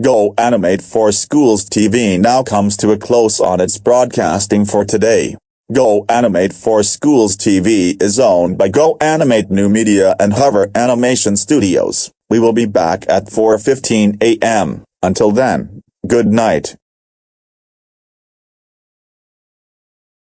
Go Animate for Schools TV now comes to a close on its broadcasting for today. Go Animate for Schools TV is owned by Go Animate New Media and Hover Animation Studios. We will be back at 4.15 a.m. Until then, good night.